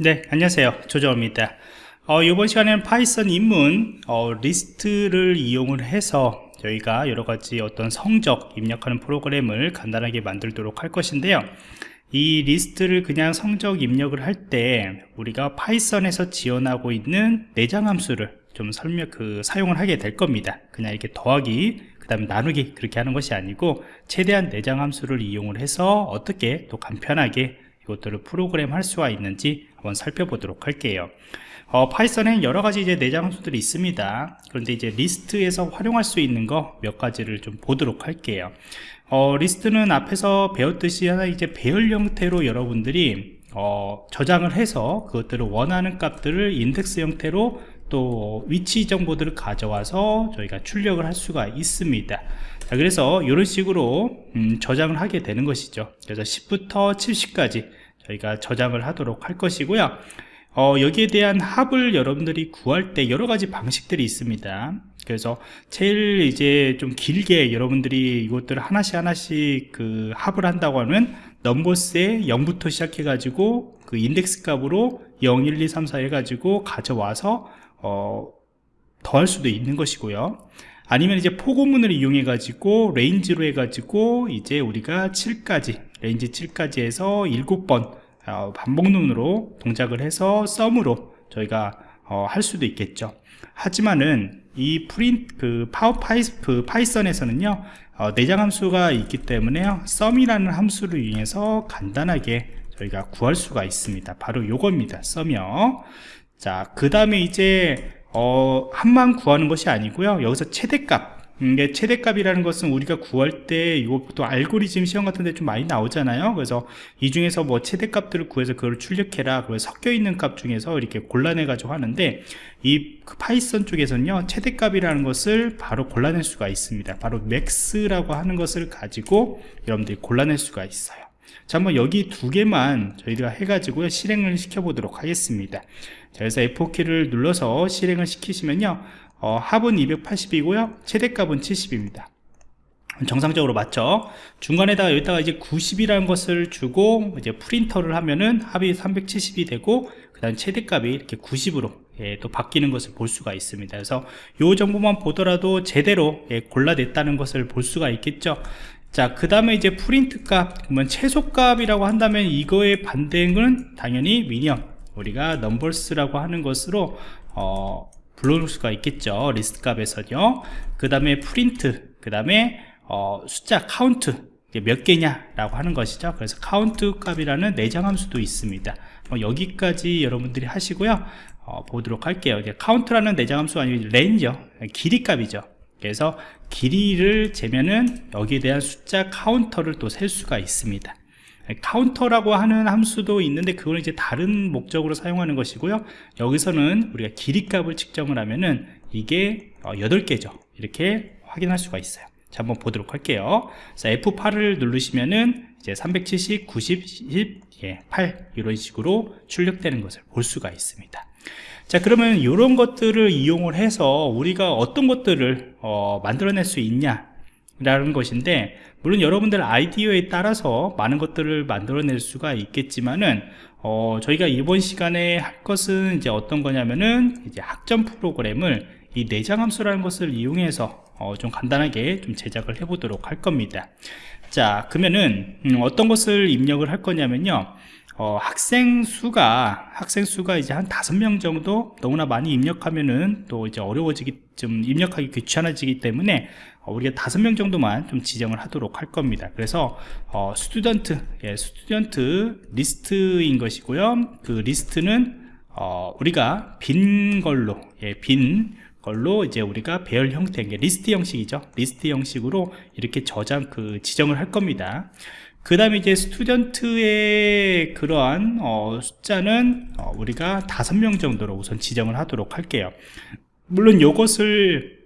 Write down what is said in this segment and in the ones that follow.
네 안녕하세요. 조정입니다. 어, 이번 시간에는 파이썬 입문 어, 리스트를 이용을 해서 저희가 여러가지 어떤 성적 입력하는 프로그램을 간단하게 만들도록 할 것인데요. 이 리스트를 그냥 성적 입력을 할 때 우리가 파이썬에서 지원하고 있는 내장 함수를 좀 설명 그 사용을 하게 될 겁니다. 그냥 이렇게 더하기 그 다음에 나누기 그렇게 하는 것이 아니고 최대한 내장 함수를 이용을 해서 어떻게 또 간편하게 이것들을 프로그램 할 수가 있는지 한번 살펴보도록 할게요. 어, 파이썬에 여러가지 이제 내장 함수들이 있습니다. 그런데 이제 리스트에서 활용할 수 있는 거 몇 가지를 좀 보도록 할게요. 어, 리스트는 앞에서 배웠듯이 하나 이제 배열 형태로 여러분들이 어, 저장을 해서 그것들을 원하는 값들을 인덱스 형태로 또 위치 정보들을 가져와서 저희가 출력을 할 수가 있습니다 자, 그래서 이런 식으로 음, 저장을 하게 되는 것이죠. 그래서 10부터 70까지 저희가 저장을 하도록 할 것이고요. 어, 여기에 대한 합을 여러분들이 구할 때 여러 가지 방식들이 있습니다. 그래서 제일 이제 좀 길게 여러분들이 이것들을 하나씩 하나씩 그 합을 한다고 하면 numbers에 0부터 시작해 가지고 그 인덱스 값으로 0, 1, 2, 3, 4 해가지고 가져와서 어, 더할 수도 있는 것이고요 아니면 이제 포고문을 이용해 가지고 range로 해 가지고 이제 우리가 7까지 range 7까지 해서 7번 어, 반복문으로 동작을 해서 sum으로 저희가 어, 할 수도 있겠죠. 하지만은 이 프린트 그 파워 파이스 그 파이썬에서는요 어, 내장 함수가 있기 때문에요 sum이라는 함수를 이용해서 간단하게 저희가 구할 수가 있습니다. 바로 요겁니다. sum이요. 자그 다음에 이제 어, 합만 구하는 것이 아니고요. 여기서 최대값. 이게 최대값이라는 것은 우리가 구할 때또 알고리즘 시험 같은 데 좀 많이 나오잖아요. 그래서 이 중에서 뭐 최대값들을 구해서 그걸 출력해라. 그래서 섞여 있는 값 중에서 이렇게 골라내 가지고 하는데 이 파이썬 쪽에서는요 최대값이라는 것을 바로 골라낼 수가 있습니다. 바로 max라고 하는 것을 가지고 여러분들이 골라낼 수가 있어요 자 한번 여기 두 개만 저희가 해가지고 실행을 시켜 보도록 하겠습니다. 자, 그래서 F4키를 눌러서 실행을 시키시면요 어, 합은 280이고요 최대값은 70입니다. 정상적으로 맞죠? 중간에다가 여기다가 이제 90이라는 것을 주고 이제 프린터를 하면은 합이 370이 되고 그 다음 최대값이 이렇게 90으로 예, 또 바뀌는 것을 볼 수가 있습니다. 그래서 이 정보만 보더라도 제대로 예, 골라냈다는 것을 볼 수가 있겠죠 자, 그 다음에 이제 프린트 값, 그러면 최소 값이라고 한다면 이거의 반대는 당연히 minimum, 우리가 numbers라고 하는 것으로, 어, 불러올 수가 있겠죠. 리스트 값에서요. 그 다음에 프린트, 그 다음에, 어, 숫자, 카운트, 몇 개냐라고 하는 것이죠. 그래서 카운트 값이라는 내장 함수도 있습니다. 어, 여기까지 여러분들이 하시고요. 어, 보도록 할게요. 카운트라는 내장 함수 아니고 len이죠, 길이 값이죠. 그래서 길이를 재면은 여기에 대한 숫자 카운터를 또 셀 수가 있습니다. 카운터라고 하는 함수도 있는데 그걸 이제 다른 목적으로 사용하는 것이고요. 여기서는 우리가 길이 값을 측정을 하면은 이게 8개죠. 어, 이렇게 확인할 수가 있어요 자 한번 보도록 할게요. 자 F8을 누르시면은 이제 370, 90, 10, 예, 8 이런 식으로 출력되는 것을 볼 수가 있습니다. 자 그러면 이런 것들을 이용을 해서 우리가 어떤 것들을 어, 만들어낼 수 있냐 라는 것인데 물론 여러분들 아이디어에 따라서 많은 것들을 만들어낼 수가 있겠지만은 어, 저희가 이번 시간에 할 것은 이제 어떤 거냐면은 이제 학점 프로그램을 이 내장 함수라는 것을 이용해서 어, 좀 간단하게 좀 제작을 해 보도록 할 겁니다. 자 그러면은 음, 어떤 것을 입력을 할 거냐면요. 어, 학생 수가 학생 수가 이제 한 다섯 명 정도 너무나 많이 입력하면은 또 이제 어려워지기 좀 입력하기 귀찮아지기 때문에 어, 우리가 다섯 명 정도만 좀 지정을 하도록 할 겁니다. 그래서 어, student 예, student 리스트인 것이고요. 그 리스트는 어, 우리가 빈 걸로 예, 빈 걸로 이제 우리가 배열 형태 리스트 형식이죠. 리스트 형식으로 이렇게 저장 그 지정을 할 겁니다. 그 다음에 이제 student의 그러한 어, 숫자는 어, 우리가 다섯 명 정도로 우선 지정을 하도록 할게요. 물론 이것을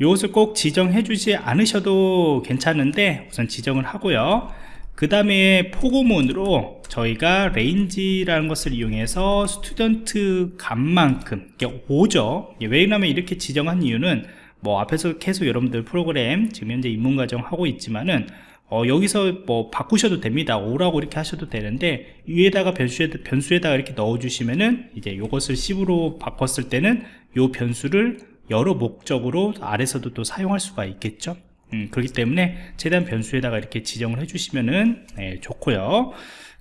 이것을 꼭 지정해 주지 않으셔도 괜찮은데 우선 지정을 하고요 그 다음에 포고문으로 저희가 range라는 것을 이용해서 student 값만큼 5죠. 왜냐하면 이렇게 지정한 이유는 뭐 앞에서 계속 여러분들 프로그램 지금 현재 입문과정 하고 있지만은 어, 여기서 뭐 바꾸셔도 됩니다. 5라고 이렇게 하셔도 되는데 위에다가 변수에, 변수에다가 이렇게 넣어 주시면은 이제 이것을 10으로 바꿨을 때는 이 변수를 여러 목적으로 아래서도 또 사용할 수가 있겠죠 음, 그렇기 때문에 최대한 변수에다가 이렇게 지정을 해주시면은 네, 좋고요.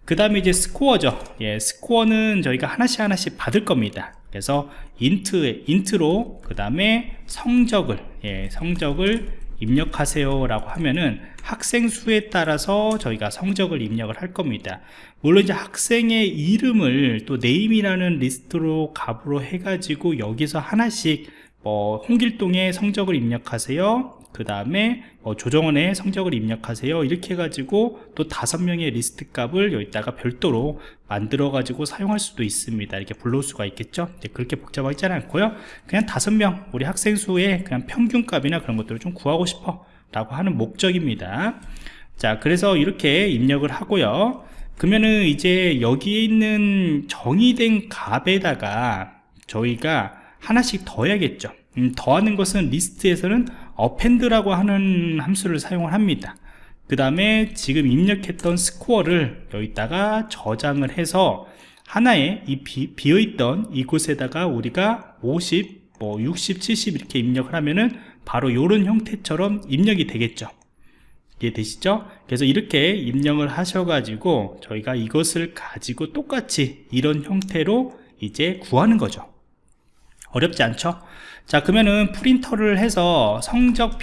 그 다음에 이제 스코어죠. 예, 스코어는 저희가 하나씩 하나씩 받을 겁니다. 그래서 int, int로 그 다음에 성적을 예, 성적을 입력하세요 라고 하면은 학생 수에 따라서 저희가 성적을 입력을 할 겁니다. 물론 이제 학생의 이름을 또 name이라는 리스트로 값으로 해가지고 여기서 하나씩 뭐 홍길동의 성적을 입력하세요 그 다음에 뭐 조정원의 성적을 입력하세요. 이렇게 해가지고 또 다섯 명의 리스트 값을 여기다가 별도로 만들어 가지고 사용할 수도 있습니다. 이렇게 불러올 수가 있겠죠? 그렇게 복잡하지 않고요. 그냥 다섯 명 우리 학생 수의 그냥 평균 값이나 그런 것들을 좀 구하고 싶어 라고 하는 목적입니다. 자 그래서 이렇게 입력을 하고요. 그러면은 이제 여기에 있는 정의된 값에다가 저희가 하나씩 더 해야겠죠. 음, 더하는 것은 리스트에서는 append라고 하는 함수를 사용을 합니다. 그 다음에 지금 입력했던 스코어를 여기다가 저장을 해서 하나의 이 비, 비어있던 이곳에다가 우리가 50, 뭐 60, 70 이렇게 입력을 하면은 바로 이런 형태처럼 입력이 되겠죠. 이해되시죠? 그래서 이렇게 입력을 하셔가지고 저희가 이것을 가지고 똑같이 이런 형태로 이제 구하는 거죠 어렵지 않죠? 자 그러면은 프린터를 해서 성적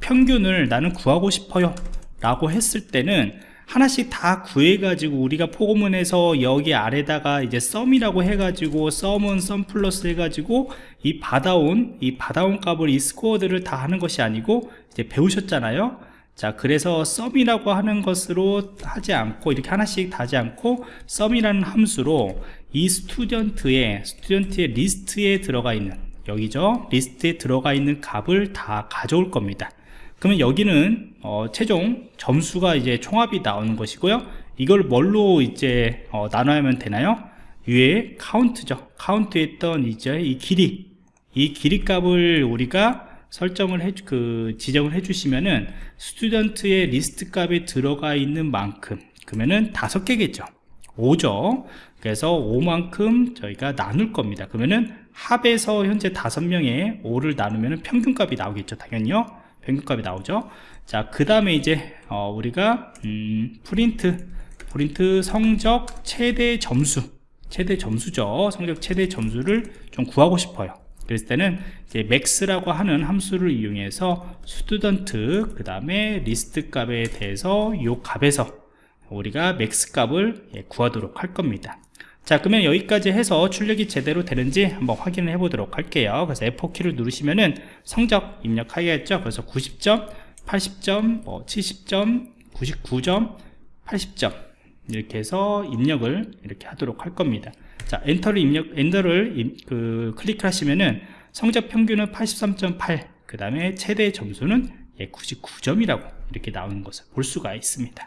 평균을 나는 구하고 싶어요 라고 했을 때는 하나씩 다 구해 가지고 우리가 포고문에서 여기 아래다가 이제 썸이라고 해 가지고 썸은 썸 플러스 해 가지고 이 받아온 이 받아온 값을 이 스코어들을 다 하는 것이 아니고 이제 배우셨잖아요 자 그래서 썸이라고 하는 것으로 하지 않고 이렇게 하나씩 다 하지 않고 썸이라는 함수로 이 student의 student의 리스트에 들어가 있는 여기죠? 리스트에 들어가 있는 값을 다 가져올 겁니다. 그러면 여기는 어, 최종 점수가 이제 총합이 나오는 것이고요. 이걸 뭘로 이제 어, 나눠야면 되나요? 위에 카운트죠. 카운트 했던 이제 이 길이 이 길이 값을 우리가 설정을 해, 그, 지정을 해주시면은, student의 리스트 값에 들어가 있는 만큼, 그러면은 다섯 개겠죠. 5죠. 그래서 5만큼 저희가 나눌 겁니다. 그러면은 합에서 현재 다섯 명의 5를 나누면 평균값이 나오겠죠. 당연히요. 평균값이 나오죠. 자, 그 다음에 이제, 어, 우리가, 음, 프린트, 프린트 성적 최대 점수, 최대 점수죠. 성적 최대 점수를 좀 구하고 싶어요. 그랬을 때는 이제 max라고 하는 함수를 이용해서 student 그 다음에 리스트 값에 대해서 이 값에서 우리가 max 값을 예, 구하도록 할 겁니다. 자 그러면 여기까지 해서 출력이 제대로 되는지 한번 확인을 해 보도록 할게요. 그래서 F4키를 누르시면은 성적 입력하겠죠? 그래서 90점 80점 뭐 70점 99점 80점. 이렇게 해서 입력을 이렇게 하도록 할 겁니다. 자 엔터를 입력 엔터를 그 클릭하시면은 성적 평균은 83.8 그 다음에 최대 점수는 99점이라고 예, 이렇게 나오는 것을 볼 수가 있습니다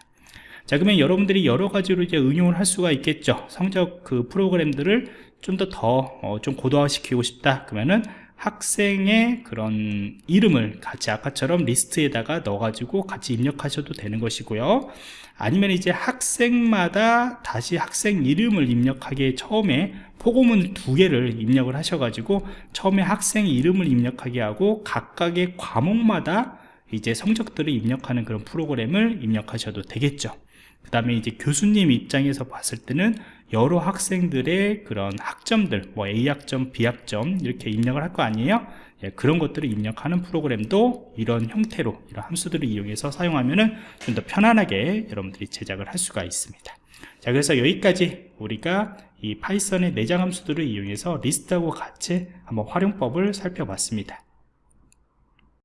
자 그러면 여러분들이 여러 가지로 이제 응용을 할 수가 있겠죠. 성적 그 프로그램들을 좀더 더좀 어, 고도화 시키고 싶다. 그러면은 학생의 그런 이름을 같이 아까처럼 리스트에다가 넣어 가지고 같이 입력하셔도 되는 것이고요. 아니면 이제 학생마다 다시 학생 이름을 입력하기에 처음에 포고문 두 개를 입력을 하셔 가지고 처음에 학생 이름을 입력하게 하고 각각의 과목마다 이제 성적들을 입력하는 그런 프로그램을 입력하셔도 되겠죠 그 다음에 이제 교수님 입장에서 봤을 때는 여러 학생들의 그런 학점들 뭐 A학점, B학점 이렇게 입력을 할 거 아니에요? 예, 그런 것들을 입력하는 프로그램도 이런 형태로 이런 함수들을 이용해서 사용하면 좀더 편안하게 여러분들이 제작을 할 수가 있습니다. 자 그래서 여기까지 우리가 이 파이썬의 내장 함수들을 이용해서 리스트하고 같이 한번 활용법을 살펴봤습니다